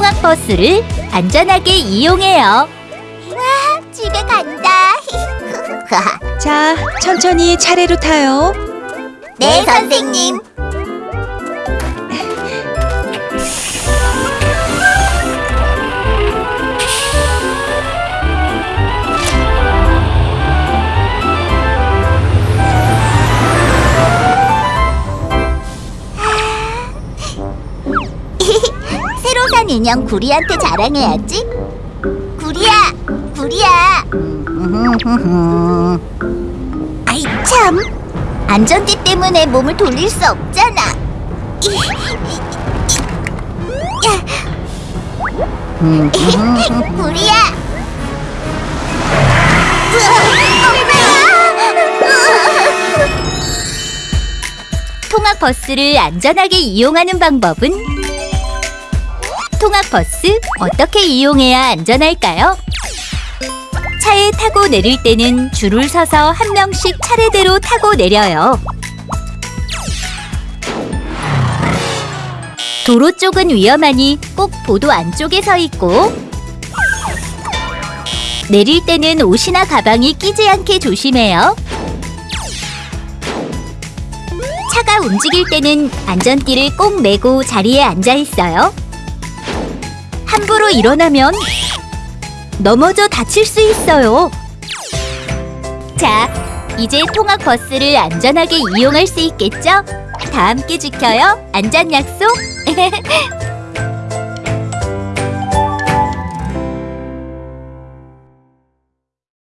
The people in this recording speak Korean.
통학버스를 안전하게 이용해요. 집에 간다. 자, 천천히 차례로 타요. 네, 선생님. 산 인형 구리한테 자랑해야지. 구리야, 구리야. 아이 참. 안전띠 때문에 몸을 돌릴 수 없잖아. 구리야. 통학 버스를 안전하게 이용하는 방법은 통학 버스 어떻게 이용해야 안전할까요? 차에 타고 내릴 때는 줄을 서서 한 명씩 차례대로 타고 내려요. 도로 쪽은 위험하니 꼭 보도 안쪽에 서 있고 내릴 때는 옷이나 가방이 끼지 않게 조심해요. 차가 움직일 때는 안전띠를 꼭 매고 자리에 앉아 있어요. 함부로 일어나면 넘어져 다칠 수 있어요. 자, 이제 통학 버스를 안전하게 이용할 수 있겠죠? 다 함께 지켜요. 안전 약속.